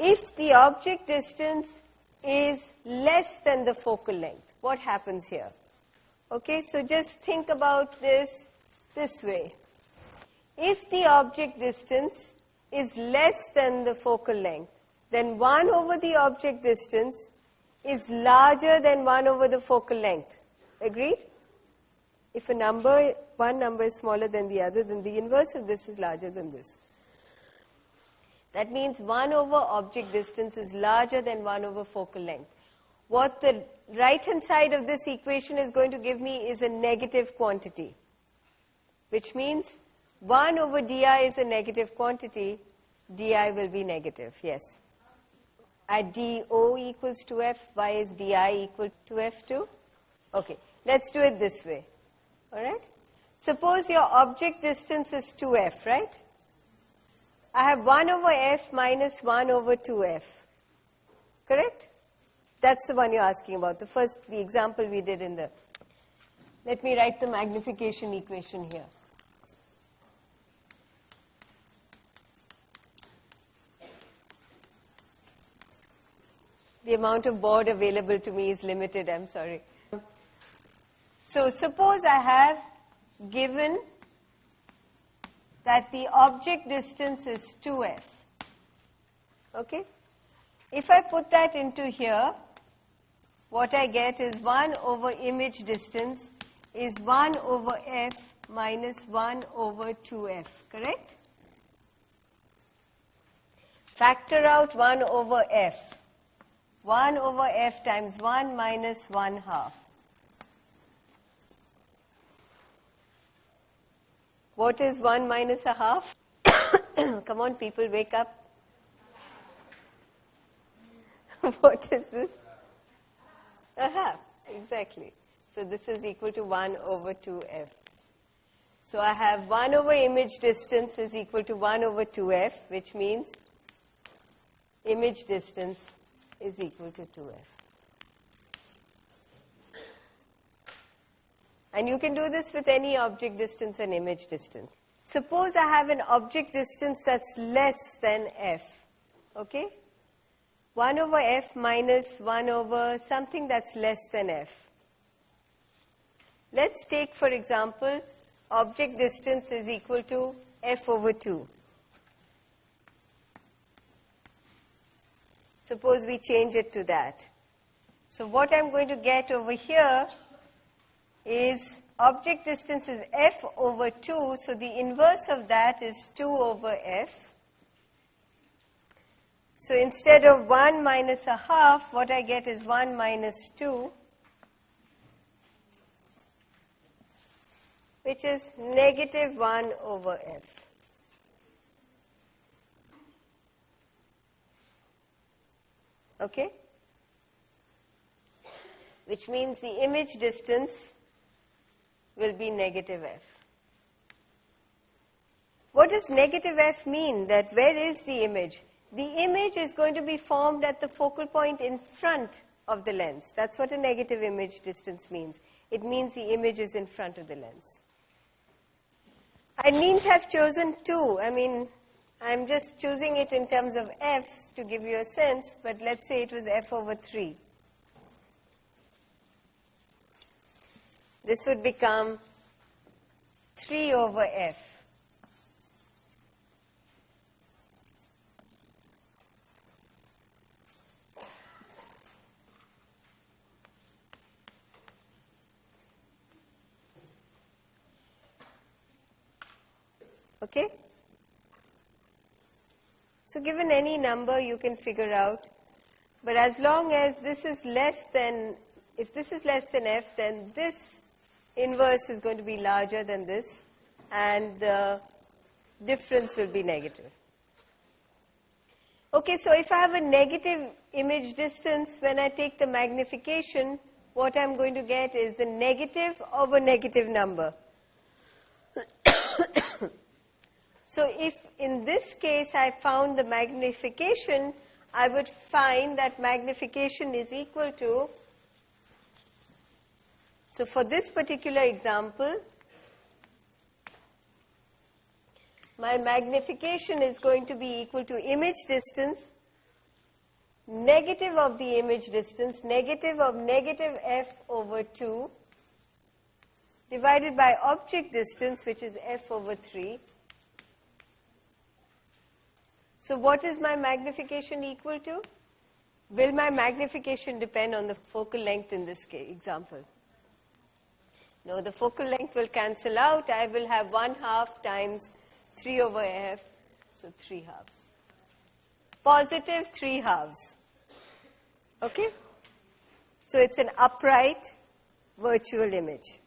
if the object distance is less than the focal length, what happens here? Okay, so just think about this this way. If the object distance is less than the focal length, then 1 over the object distance is larger than 1 over the focal length. Agreed? If a number, one number is smaller than the other, then the inverse of this is larger than this. That means 1 over object distance is larger than 1 over focal length. What the right hand side of this equation is going to give me is a negative quantity, which means 1 over di is a negative quantity, di will be negative, yes. At do equals to f, why is di equal to f2? Okay, let's do it this way, all right? Suppose your object distance is 2f, right? I have 1 over f minus 1 over 2f. Correct? That's the one you're asking about, the first, the example we did in the... Let me write the magnification equation here. The amount of board available to me is limited, I'm sorry. So suppose I have given that the object distance is 2f. Okay? If I put that into here, what I get is 1 over image distance is 1 over f minus 1 over 2f, correct? Factor out 1 over f. 1 over f times 1 minus 1 half. What is 1 minus a half? Come on, people, wake up. what is this? A half, exactly. So this is equal to 1 over 2f. So I have 1 over image distance is equal to 1 over 2f, which means image distance is equal to 2f. And you can do this with any object distance and image distance. Suppose I have an object distance that's less than f, okay? 1 over f minus 1 over something that's less than f. Let's take, for example, object distance is equal to f over 2. Suppose we change it to that. So what I'm going to get over here is object distance is f over 2, so the inverse of that is 2 over f. So instead of 1 minus a half, what I get is 1 minus 2, which is negative 1 over f. Okay? Which means the image distance will be negative f. What does negative f mean? That where is the image? The image is going to be formed at the focal point in front of the lens. That's what a negative image distance means. It means the image is in front of the lens. I needn't have chosen 2. I mean, I'm just choosing it in terms of f's to give you a sense, but let's say it was f over 3. This would become 3 over f. Okay? So given any number you can figure out, but as long as this is less than, if this is less than f, then this inverse is going to be larger than this and the difference will be negative. Okay, so if I have a negative image distance, when I take the magnification, what I'm going to get is a negative of a negative number. so if in this case I found the magnification, I would find that magnification is equal to so for this particular example, my magnification is going to be equal to image distance negative of the image distance, negative of negative f over 2, divided by object distance, which is f over 3. So what is my magnification equal to? Will my magnification depend on the focal length in this example? No, the focal length will cancel out. I will have 1 half times 3 over f, so 3 halves. Positive 3 halves. Okay? So it's an upright virtual image.